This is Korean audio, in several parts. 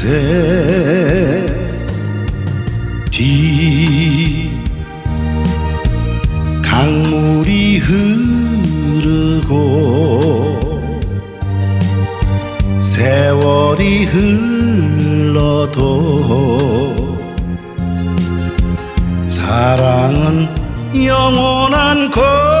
새 뒤 강물이 흐르고 세월이 흘러도 사랑은 영원한 것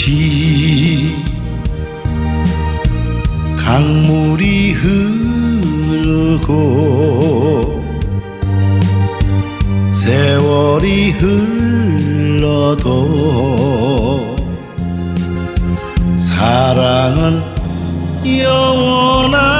지. 강물이 흐르고 세월이 흘러도 사랑은 영원한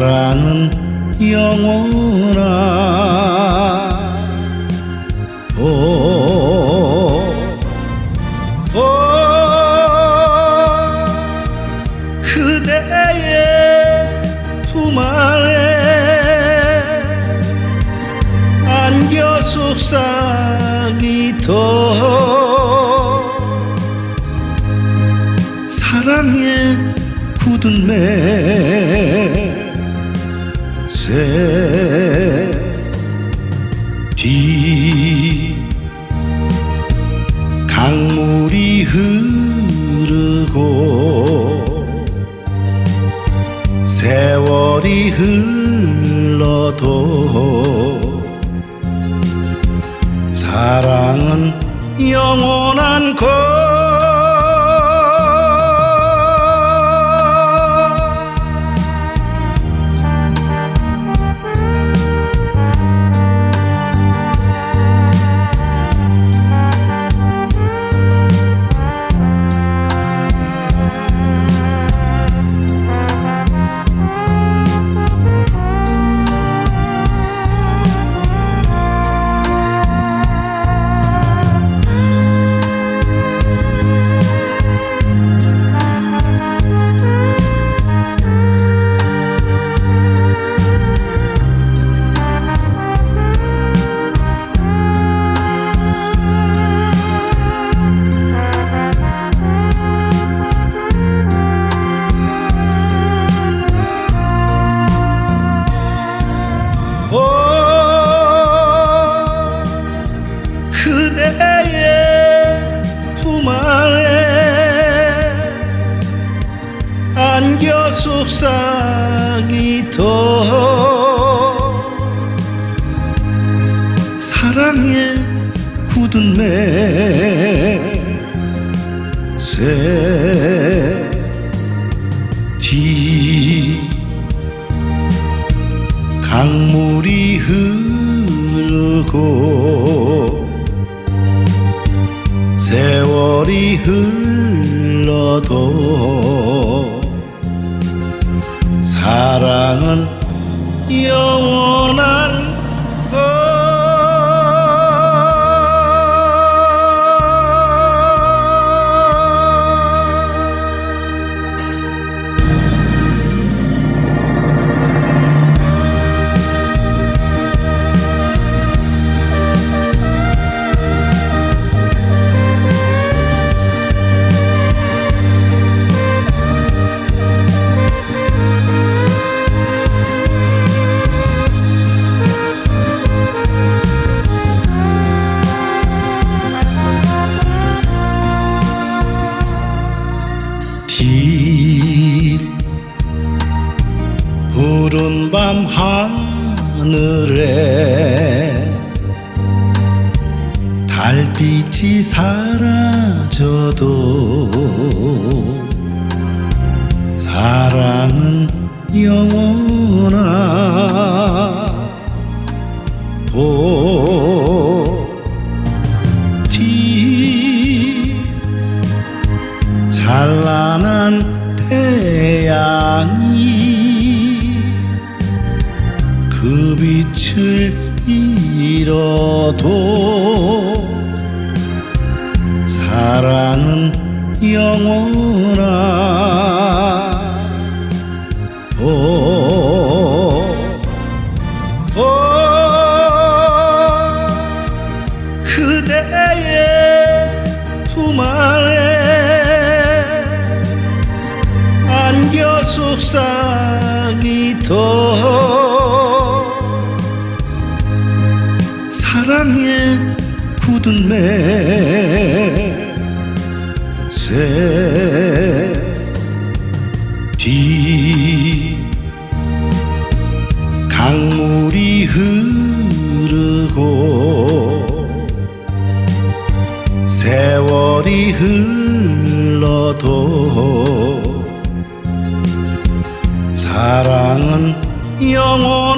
사랑은 영원한 영원한 곳 사랑은 영원한 향해 굳은 매새 뒤 강물이 흐르고 세월이 흘러도 사랑은 영원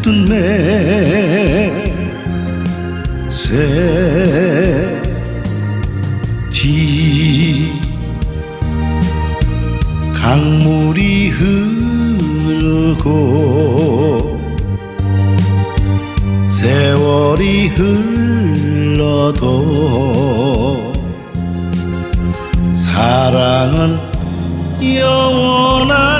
굳은 매새 뒤 강물이 흐르고 세월이 흘러도 사랑은 영원한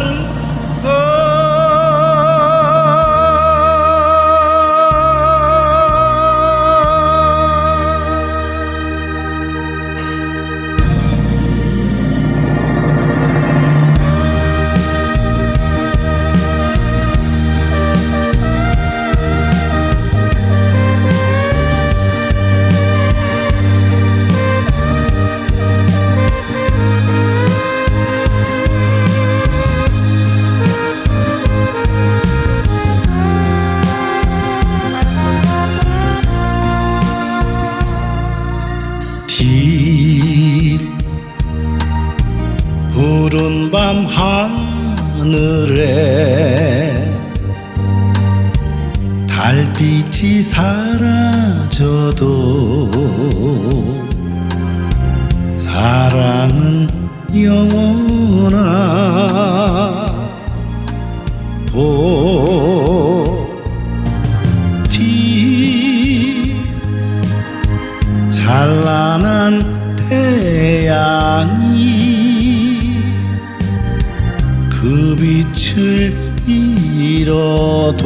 잃어도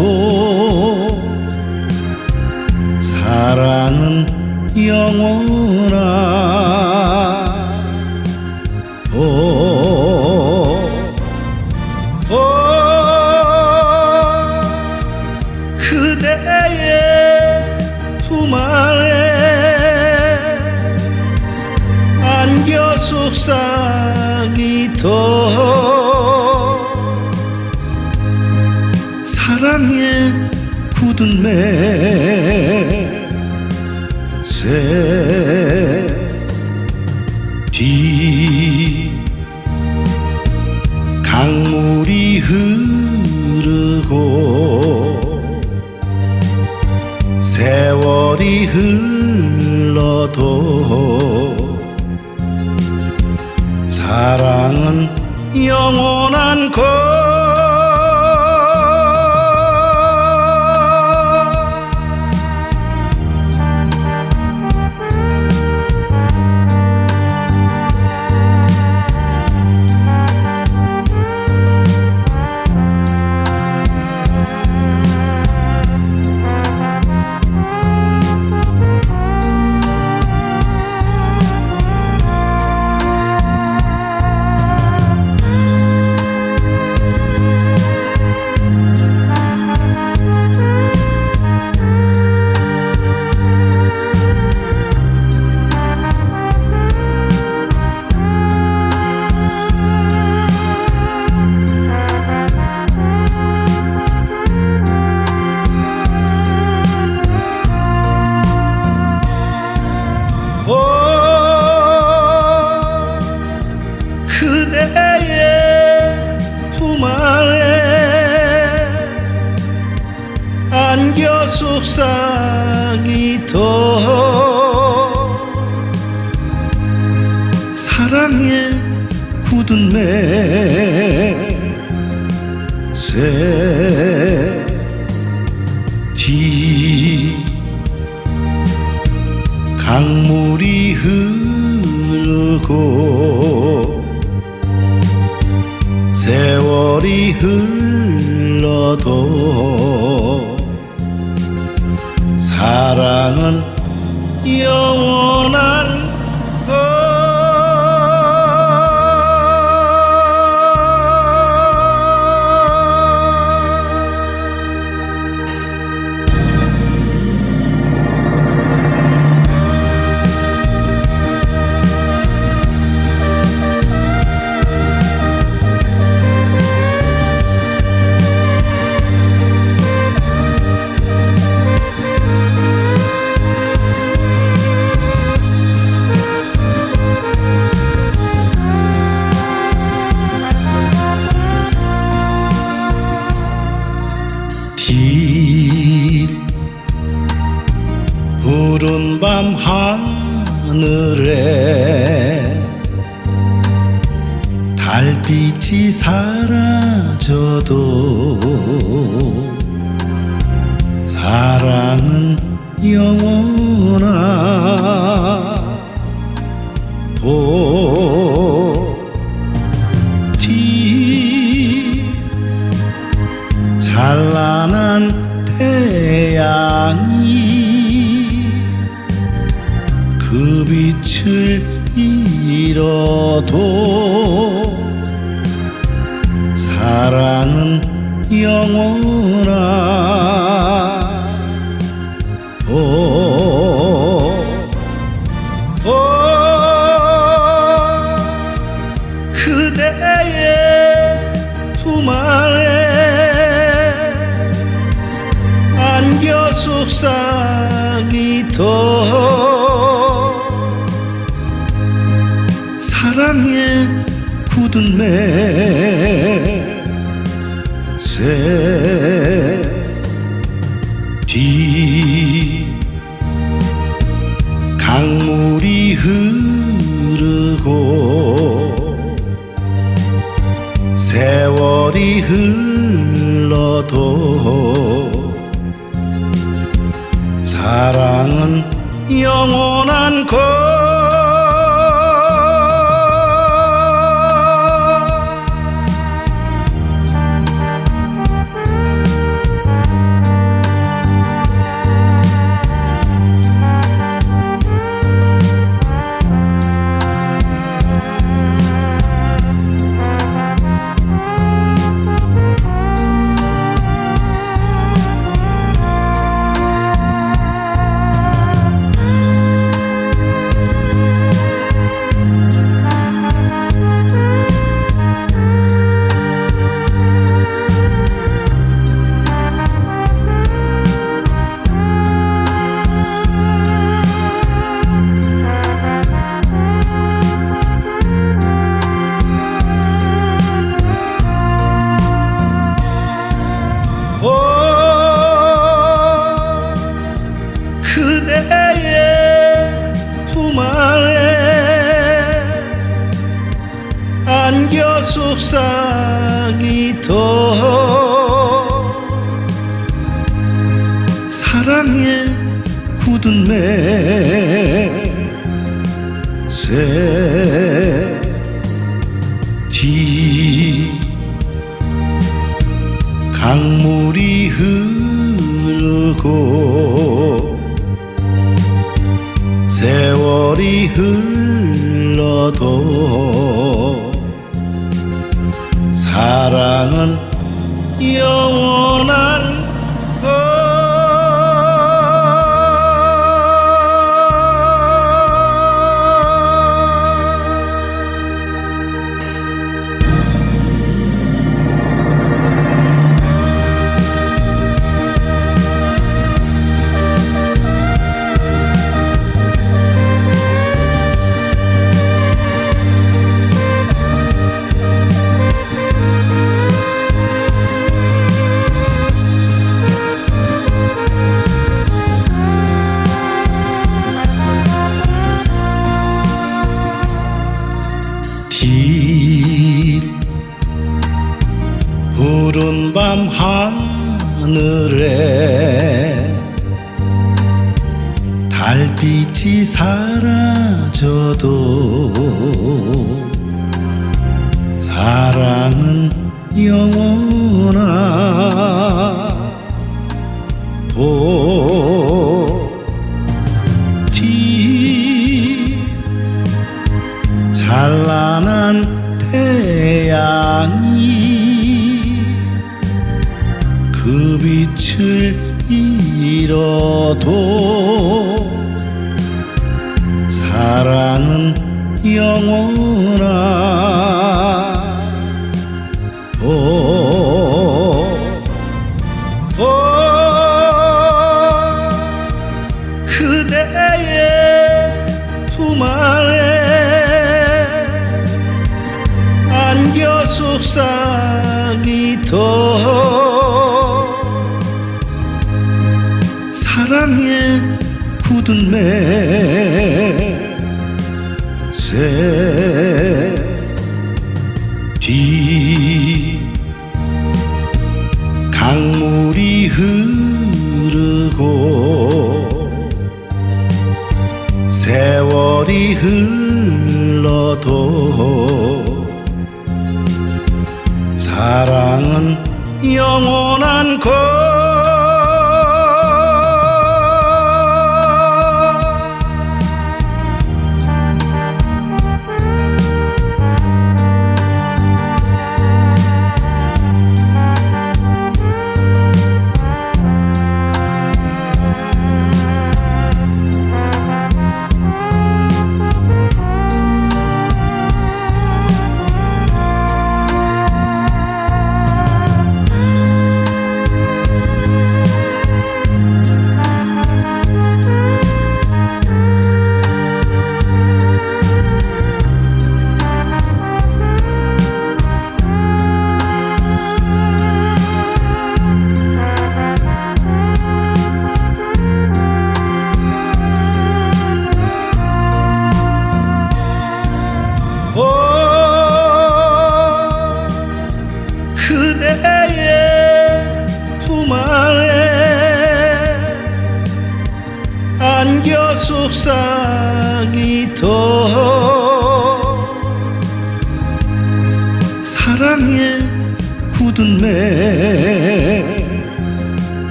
사랑은 영원한 도 사랑은 영원한 것. 사랑은 영원 달빛이 사라져도 사랑은 영원하 보지 찬란한 태양이 그 빛을 잃어도 사랑은 영원하. 오, 오, 그대의 품 안에 안겨 속삭이던 사랑의 굳은 매 새 굳은 매새 뒤 강물이 흐르고 세월이 흘러도 사랑은 영원한 잃어도 사랑은 영원 세월이 흘러도 사랑은 영원한 것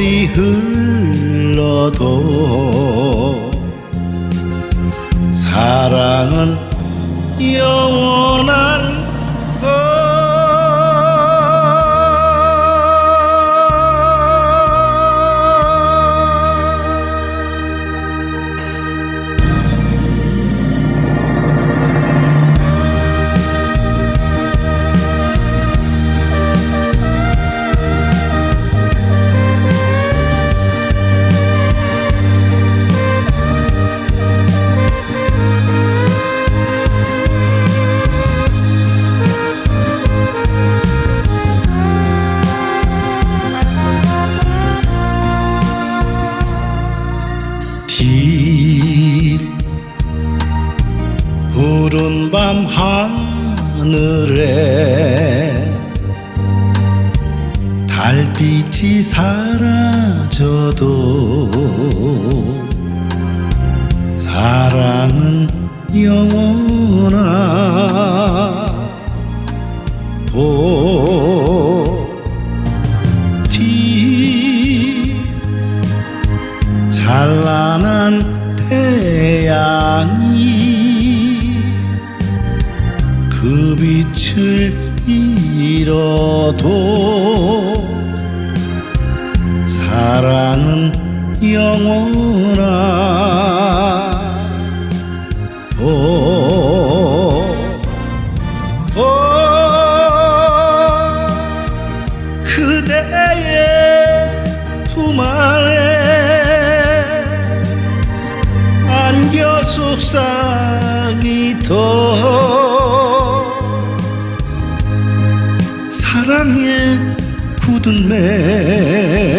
세월이 흘러도 사랑은 영원한 푸른 밤 하늘에 달빛이 사라져도 사랑은 영원하 보지 찬란한 빛을 잃어도 사랑은 영원하 오, 오, 그대의 품 안에 안겨 속삭이던 굳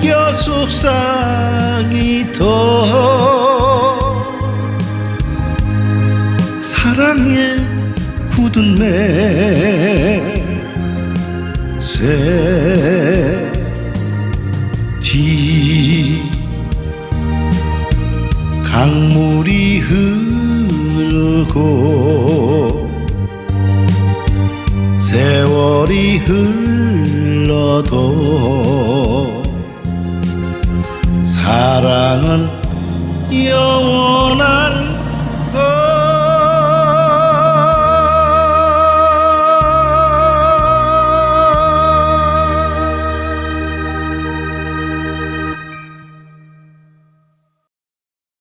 안겨 속삭이던 사랑의 굳은 매새 뒤 강물이 흐르고 세월이 흘러도